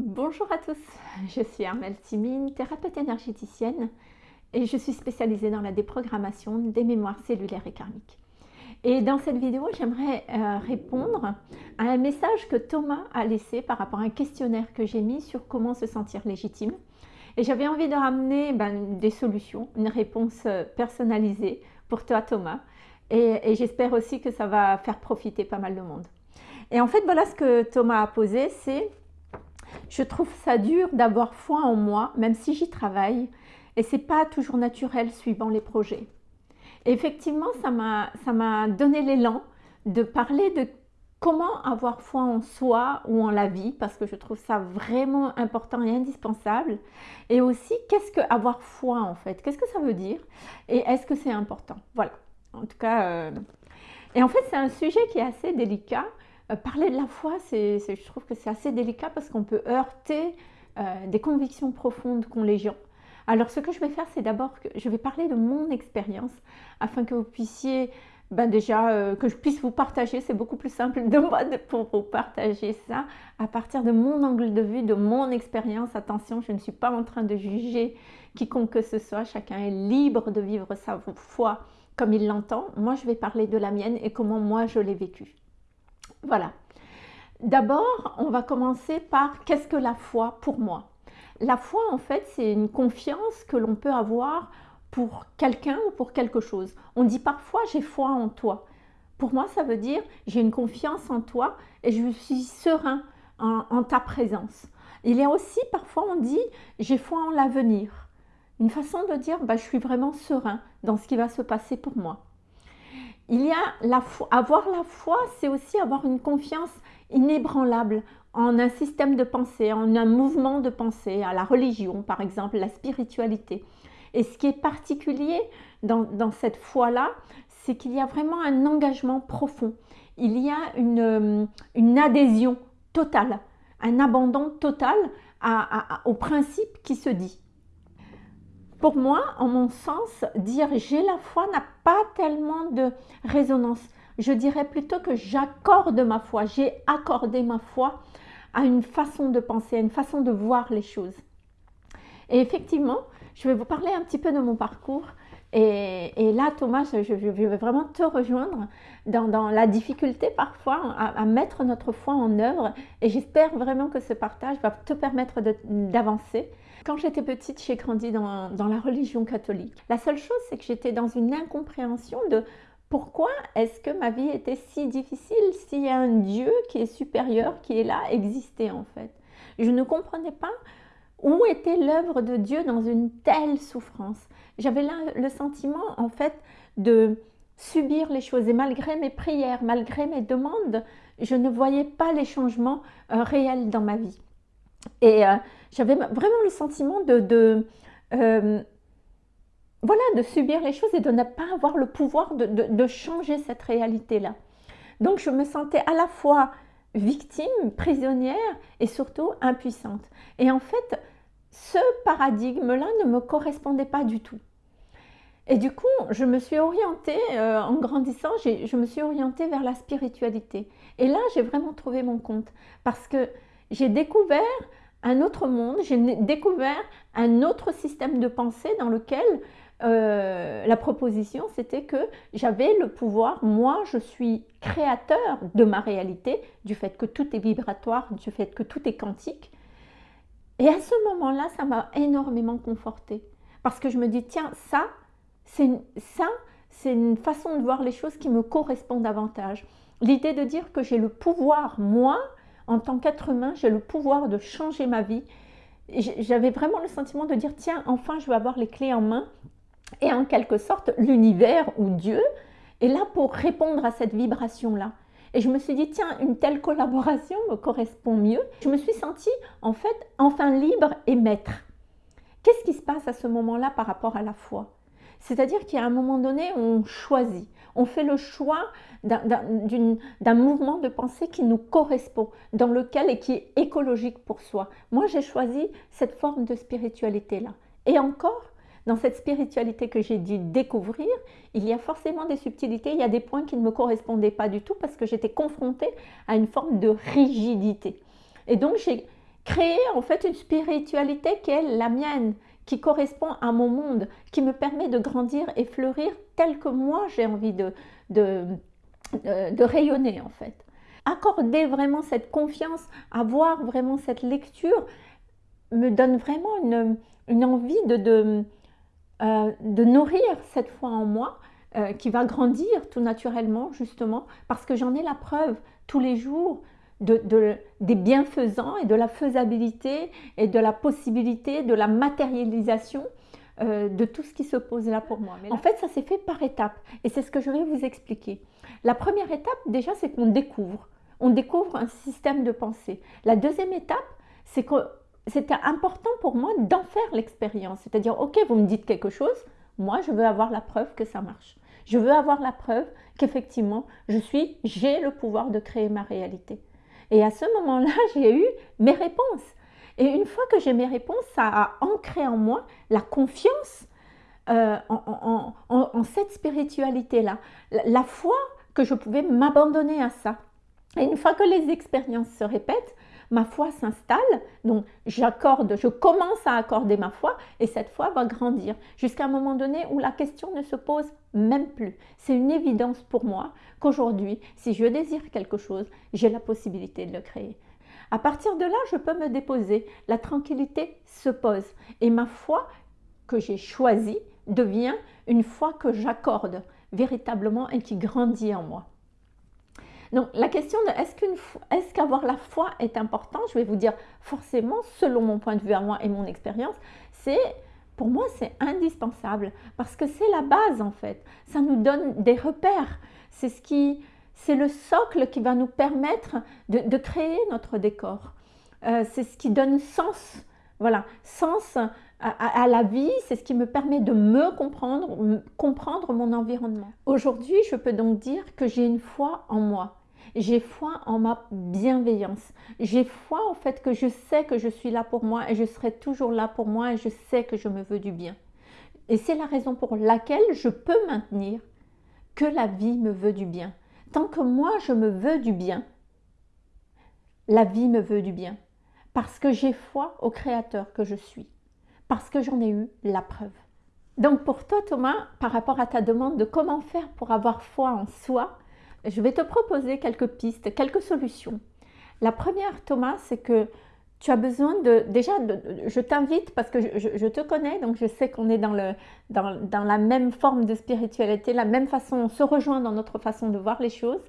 Bonjour à tous, je suis Armelle Timine, thérapeute énergéticienne et je suis spécialisée dans la déprogrammation des mémoires cellulaires et karmiques. Et dans cette vidéo, j'aimerais euh, répondre à un message que Thomas a laissé par rapport à un questionnaire que j'ai mis sur comment se sentir légitime. Et j'avais envie de ramener ben, des solutions, une réponse euh, personnalisée pour toi Thomas. Et, et j'espère aussi que ça va faire profiter pas mal de monde. Et en fait, voilà ce que Thomas a posé, c'est je trouve ça dur d'avoir foi en moi, même si j'y travaille, et c'est pas toujours naturel suivant les projets. Et effectivement, ça m'a donné l'élan de parler de comment avoir foi en soi ou en la vie, parce que je trouve ça vraiment important et indispensable. Et aussi, qu'est-ce que avoir foi en fait? Qu'est-ce que ça veut dire? Et est-ce que c'est important? Voilà. En tout cas, euh, et en fait, c'est un sujet qui est assez délicat euh, parler de la foi, je trouve que c'est assez délicat parce qu'on peut heurter euh, des convictions profondes qu'ont les gens. Alors ce que je vais faire, c'est d'abord que je vais parler de mon expérience afin que vous puissiez, ben déjà, euh, que je puisse vous partager, c'est beaucoup plus simple de moi de, pour vous partager ça à partir de mon angle de vue, de mon expérience. Attention, je ne suis pas en train de juger quiconque que ce soit, chacun est libre de vivre sa foi comme il l'entend. Moi, je vais parler de la mienne et comment moi je l'ai vécue. Voilà. D'abord, on va commencer par qu'est-ce que la foi pour moi? La foi, en fait, c'est une confiance que l'on peut avoir pour quelqu'un ou pour quelque chose. On dit parfois j'ai foi en toi. Pour moi, ça veut dire j'ai une confiance en toi et je suis serein en, ta présence. Il y a aussi parfois on dit j'ai foi en l'avenir. Une façon de dire bah, je suis vraiment serein dans ce qui va se passer pour moi il y a la foi. Avoir la foi, c'est aussi avoir une confiance inébranlable en un système de pensée, en un mouvement de pensée, à la religion par exemple, la spiritualité. Et ce qui est particulier dans, cette foi-là, c'est qu'il y a vraiment un engagement profond. Il y a une, adhésion totale, un abandon total au principe qui se dit. Pour moi, en mon sens, dire j'ai la foi n'a tellement de résonance. Je dirais plutôt que j'accorde ma foi, j'ai accordé ma foi à une façon de penser, à une façon de voir les choses. Et effectivement, je vais vous parler un petit peu de mon parcours. Et, là, Thomas, je, vais vraiment te rejoindre dans, la difficulté parfois à, mettre notre foi en œuvre. Et j'espère vraiment que ce partage va te permettre d'avancer quand j'étais petite, j'ai grandi dans, la religion catholique. La seule chose, c'est que j'étais dans une incompréhension de pourquoi est-ce que ma vie était si difficile a un Dieu qui est supérieur, qui est là, existait en fait. Je ne comprenais pas où était l'œuvre de Dieu dans une telle souffrance? J'avais le sentiment en fait de subir les choses et malgré mes prières, malgré mes demandes, je ne voyais pas les changements euh, réels dans ma vie. Et euh, j'avais vraiment le sentiment de, euh, voilà, de subir les choses et de ne pas avoir le pouvoir de, changer cette réalité-là. Donc je me sentais à la fois victime, prisonnière et surtout impuissante. Et en fait, ce paradigme-là ne me correspondait pas du tout. Et du coup, je me suis orientée, euh, en grandissant, je me suis orientée vers la spiritualité. Et là, j'ai vraiment trouvé mon compte parce que j'ai découvert un autre monde, j'ai découvert un autre système de pensée dans lequel euh, la proposition c'était que j'avais le pouvoir, moi je suis créateur de ma réalité, du fait que tout est vibratoire, du fait que tout est quantique. Et à ce moment-là, ça m'a énormément confortée. Parce que je me dis, tiens, ça, c'est ça, c'est une façon de voir les choses qui me correspond davantage. L'idée de dire que j'ai le pouvoir, moi, en tant qu'être humain, j'ai le pouvoir de changer ma vie. J'avais vraiment le sentiment de dire, tiens, enfin, je vais avoir les clés en main. Et en quelque sorte, l'univers ou Dieu est là pour répondre à cette vibration-là. Et je me suis dit, tiens, une telle collaboration me correspond mieux. Je me suis sentie, en fait, enfin libre et maître. Qu'est-ce qui se passe à ce moment-là par rapport à la foi? C'est-à-dire qu'à un moment donné, on choisit on fait le choix d'un mouvement de pensée qui nous correspond, dans lequel et qui est écologique pour soi. Moi, j'ai choisi cette forme de spiritualité-là. Et encore, dans cette spiritualité que j'ai dû découvrir, il y a forcément des subtilités, il y a des points qui ne me correspondaient pas du tout parce que j'étais confrontée à une forme de rigidité. Et donc, j'ai créer en fait une spiritualité qui est la mienne, qui correspond à mon monde, qui me permet de grandir et fleurir tel que moi j'ai envie de, de, de, rayonner en fait. Accorder vraiment cette confiance, avoir vraiment cette lecture me donne vraiment une, une envie de, de, euh, de, nourrir cette foi en moi euh, qui va grandir tout naturellement justement parce que j'en ai la preuve tous les jours de, des bienfaisants et de la faisabilité et de la possibilité de la matérialisation euh, de tout ce qui se pose là pour moi. Mais en fait, ça s'est fait par étapes et c'est ce que je vais vous expliquer. La première étape, déjà, c'est qu'on découvre. On découvre un système de pensée. La deuxième étape, c'est que c'était important pour moi d'en faire l'expérience. C'est-à-dire, ok, vous me dites quelque chose, moi, je veux avoir la preuve que ça marche. Je veux avoir la preuve qu'effectivement, je suis, j'ai le pouvoir de créer ma réalité. Et à ce moment-là, j'ai eu mes réponses. Et une fois que j'ai mes réponses, ça a ancré en moi la confiance euh, en, cette spiritualité-là. La, foi que je pouvais m'abandonner à ça. Et une fois que les expériences se répètent, ma foi s'installe, donc j'accorde, je commence à accorder ma foi et cette foi va grandir jusqu'à un moment donné où la question ne se pose même plus. C'est une évidence pour moi qu'aujourd'hui, si je désire quelque chose, j'ai la possibilité de le créer. À partir de là, je peux me déposer, la tranquillité se pose et ma foi que j'ai choisie devient une foi que j'accorde véritablement et qui grandit en moi. Donc la question de est-ce qu'avoir la foi est important Je vais vous dire forcément, selon mon point de vue à moi et mon expérience, c'est pour moi c'est indispensable parce que c'est la base en fait. Ça nous donne des repères. C'est ce qui, c'est le socle qui va nous permettre de, créer notre décor. Euh, c'est ce qui donne sens, voilà, sens à, la vie, c'est ce qui me permet de me comprendre, comprendre mon environnement. Aujourd'hui, je peux donc dire que j'ai une foi en moi. J'ai foi en ma bienveillance. J'ai foi en fait que je sais que je suis là pour moi et je serai toujours là pour moi et je sais que je me veux du bien. Et c'est la raison pour laquelle je peux maintenir que la vie me veut du bien. Tant que moi je me veux du bien, la vie me veut du bien. Parce que j'ai foi au Créateur que je suis. Parce que j'en ai eu la preuve. Donc pour toi Thomas, par rapport à ta demande de comment faire pour avoir foi en soi, je vais te proposer quelques pistes, quelques solutions. La première, Thomas, c'est que tu as besoin de... Déjà, je t'invite, parce que je, te connais, donc je sais qu'on est dans, le, dans, la même forme de spiritualité, la même façon, on se rejoint dans notre façon de voir les choses,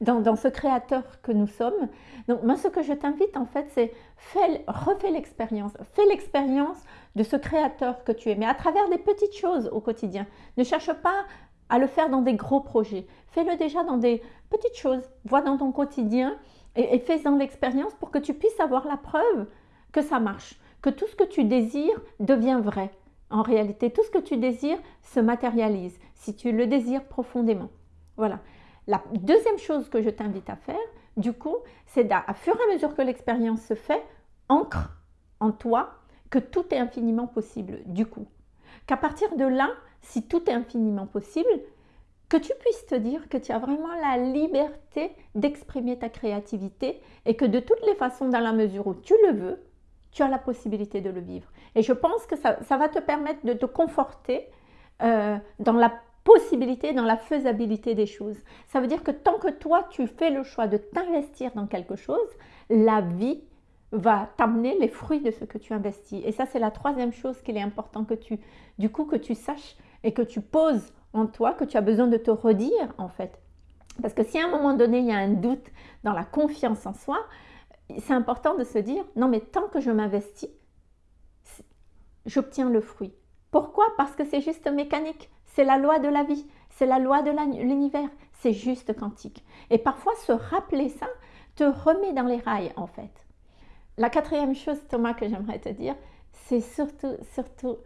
dans, ce créateur que nous sommes. Donc moi, ce que je t'invite, en fait, c'est refais l'expérience. Fais l'expérience de ce créateur que tu es, mais à travers des petites choses au quotidien. Ne cherche pas à le faire dans des gros projets. Fais-le déjà dans des petites choses. Vois dans ton quotidien et, fais-en l'expérience pour que tu puisses avoir la preuve que ça marche, que tout ce que tu désires devient vrai. En réalité, tout ce que tu désires se matérialise si tu le désires profondément. Voilà. La deuxième chose que je t'invite à faire, du coup, c'est à fur et à mesure que l'expérience se fait, ancre en toi que tout est infiniment possible, du coup. Qu'à partir de là, si tout est infiniment possible, que tu puisses te dire que tu as vraiment la liberté d'exprimer ta créativité et que de toutes les façons, dans la mesure où tu le veux, tu as la possibilité de le vivre. Et je pense que ça, va te permettre de te conforter euh, dans la possibilité, dans la faisabilité des choses. Ça veut dire que tant que toi, tu fais le choix de t'investir dans quelque chose, la vie va t'amener les fruits de ce que tu investis. Et ça, c'est la troisième chose qu'il est important que tu, du coup, que tu saches et que tu poses en toi, que tu as besoin de te redire en fait. Parce que si à un moment donné, il y a un doute dans la confiance en soi, c'est important de se dire, non mais tant que je m'investis, j'obtiens le fruit. Pourquoi? Parce que c'est juste mécanique, c'est la loi de la vie, c'est la loi de l'univers, c'est juste quantique. Et parfois, se rappeler ça te remet dans les rails en fait. La quatrième chose, Thomas, que j'aimerais te dire, c'est surtout, surtout,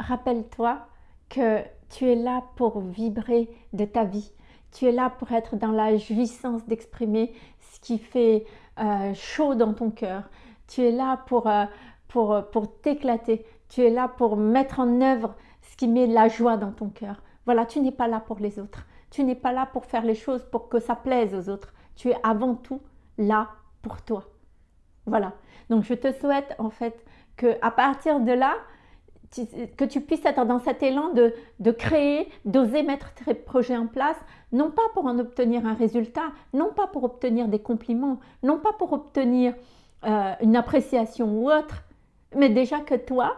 rappelle-toi tu es là pour vibrer de ta vie. Tu es là pour être dans la jouissance d'exprimer ce qui fait euh, chaud dans ton cœur. Tu es là pour, euh, pour, euh, pour t'éclater. Tu es là pour mettre en œuvre ce qui met la joie dans ton cœur. Voilà, tu n'es pas là pour les autres. Tu n'es pas là pour faire les choses pour que ça plaise aux autres. Tu es avant tout là pour toi. Voilà. Donc je te souhaite en fait que à partir de là, que tu puisses être dans cet élan de, créer, d'oser mettre tes projets en place, non pas pour en obtenir un résultat, non pas pour obtenir des compliments, non pas pour obtenir euh, une appréciation ou autre, mais déjà que toi,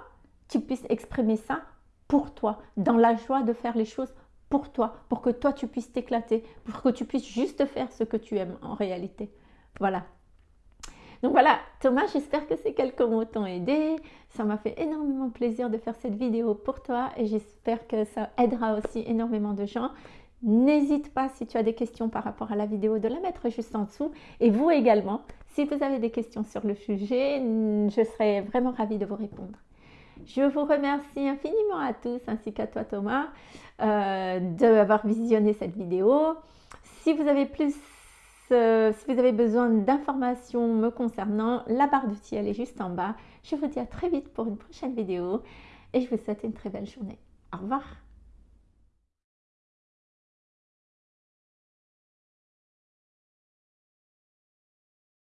tu puisses exprimer ça pour toi, dans la joie de faire les choses pour toi, pour que toi tu puisses t'éclater, pour que tu puisses juste faire ce que tu aimes en réalité. Voilà. Donc voilà, Thomas, j'espère que ces quelques mots t'ont aidé. Ça m'a fait énormément plaisir de faire cette vidéo pour toi et j'espère que ça aidera aussi énormément de gens. N'hésite pas si tu as des questions par rapport à la vidéo de la mettre juste en dessous. Et vous également, si vous avez des questions sur le sujet, je serai vraiment ravie de vous répondre. Je vous remercie infiniment à tous ainsi qu'à toi Thomas euh, d'avoir visionné cette vidéo. Si vous avez plus euh, si vous avez besoin d'informations me concernant, la barre d'outils elle est juste en bas. Je vous dis à très vite pour une prochaine vidéo et je vous souhaite une très belle journée. Au revoir